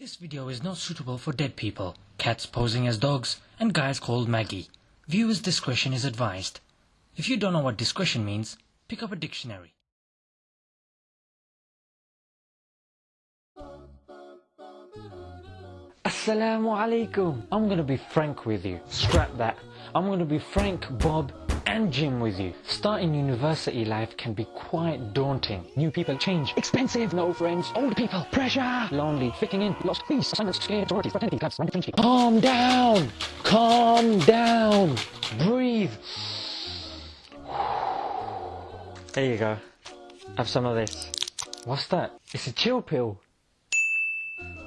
This video is not suitable for dead people, cats posing as dogs, and guys called Maggie. Viewers' discretion is advised. If you don't know what discretion means, pick up a dictionary. Assalamu alaikum. I'm gonna be frank with you. Scrap that. I'm gonna be Frank, Bob, and Jim with you. Starting university life can be quite daunting. New people change. Expensive, no friends. Old people, pressure. Lonely, fitting in, lost peace, assignments, scared, sororities, fraternity, clubs, friendship. Calm down. Calm down. Breathe. There you go. Have some of this. What's that? It's a chill pill.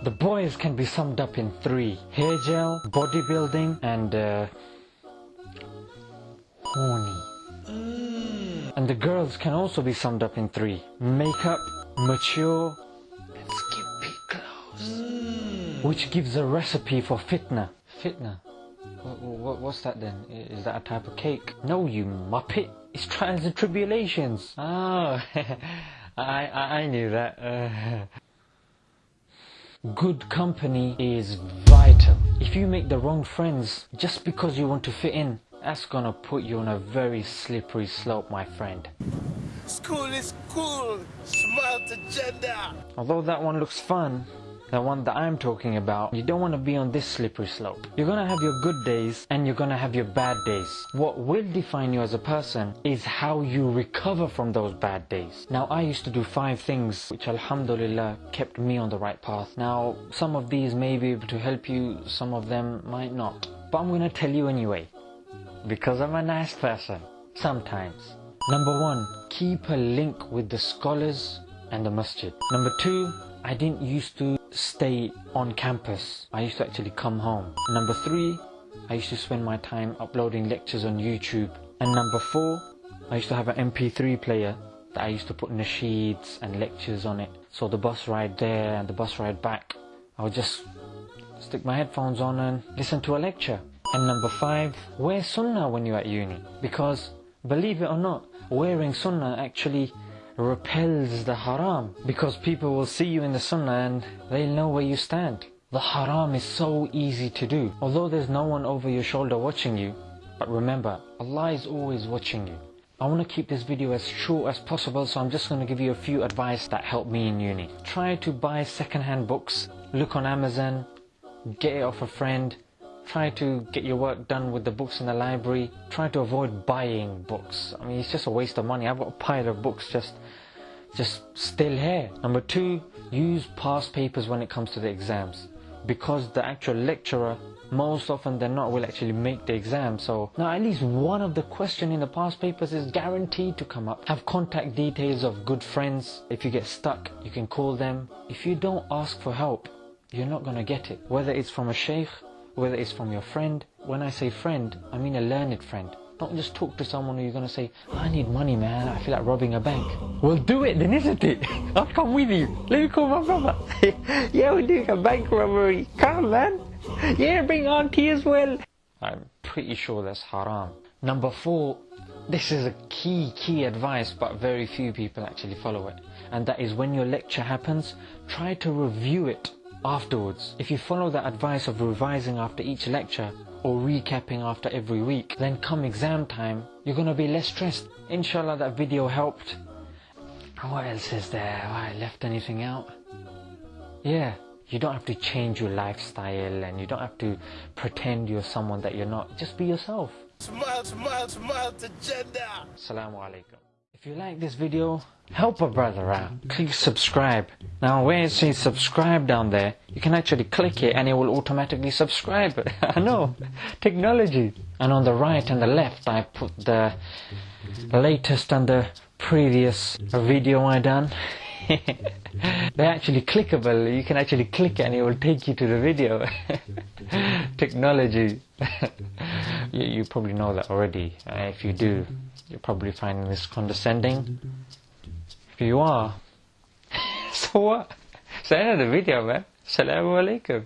The boys can be summed up in three. Hair gel, bodybuilding, and uh, horny. And the girls can also be summed up in three. Makeup, mature, and skimpy clothes. Which gives a recipe for fitna. Fitna? What, what, what's that then? Is that a type of cake? No, you muppet. It's trials and tribulations. Oh, I, I, knew that. Good company is vital. If you make the wrong friends just because you want to fit in, that's gonna put you on a very slippery slope, my friend. School is cool. Smile to Jannah. Although that one looks fun, the one that I'm talking about, you don't want to be on this slippery slope. You're gonna have your good days and you're gonna have your bad days. What will define you as a person is how you recover from those bad days. Now, I used to do five things which, alhamdulillah, kept me on the right path. Now, some of these may be able to help you, some of them might not. But I'm gonna tell you anyway because I'm a nice person. Sometimes. Number one, keep a link with the scholars and the masjid. Number two, I didn't used to stay on campus. I used to actually come home. Number three, I used to spend my time uploading lectures on YouTube. And number four, I used to have an MP3 player that I used to put nasheeds and lectures on it. So the bus ride there and the bus ride back, I would just stick my headphones on and listen to a lecture. And number five, wear sunnah when you're at uni. Because, believe it or not, wearing sunnah actually repels the haram. Because people will see you in the sunnah and they'll know where you stand. The haram is so easy to do. Although there's no one over your shoulder watching you, but remember, Allah is always watching you. I want to keep this video as short as possible, so I'm just going to give you a few advice that helped me in uni. Try to buy second-hand books. Look on Amazon, get it off a friend. Try to get your work done with the books in the library. Try to avoid buying books. I mean, it's just a waste of money. I've got a pile of books just, just still here. Number two, use past papers when it comes to the exams. Because the actual lecturer, most often than not, will actually make the exam. So now at least one of the question in the past papers is guaranteed to come up. Have contact details of good friends. If you get stuck, you can call them. If you don't ask for help, you're not going to get it. Whether it's from a sheikh, whether it's from your friend. When I say friend, I mean a learned friend. Don't just talk to someone who you're going to say, I need money, man. I feel like robbing a bank. Well, do it then, isn't it? I'll come with you. Let me call my brother. yeah, we're doing a bank robbery. Come, man. Yeah, bring auntie as well. I'm pretty sure that's haram. Number four, this is a key, key advice, but very few people actually follow it. And that is when your lecture happens, try to review it afterwards. If you follow the advice of revising after each lecture or recapping after every week, then come exam time, you're gonna be less stressed. Inshallah that video helped. What else is there? Have I left anything out? Yeah, you don't have to change your lifestyle and you don't have to pretend you're someone that you're not. Just be yourself. Smile, smile, smile to Jannah. Assalamu alaikum. If you like this video, help a brother out. Click subscribe. Now where it says subscribe down there, you can actually click it and it will automatically subscribe. I know, technology. And on the right and the left I put the latest and the previous video I done. They're actually clickable. You can actually click it and it will take you to the video. Technology. You, you probably know that already. Uh, if you do, you're probably finding this condescending. If you are, so what? It's the end of the video, man. Assalamu alaikum.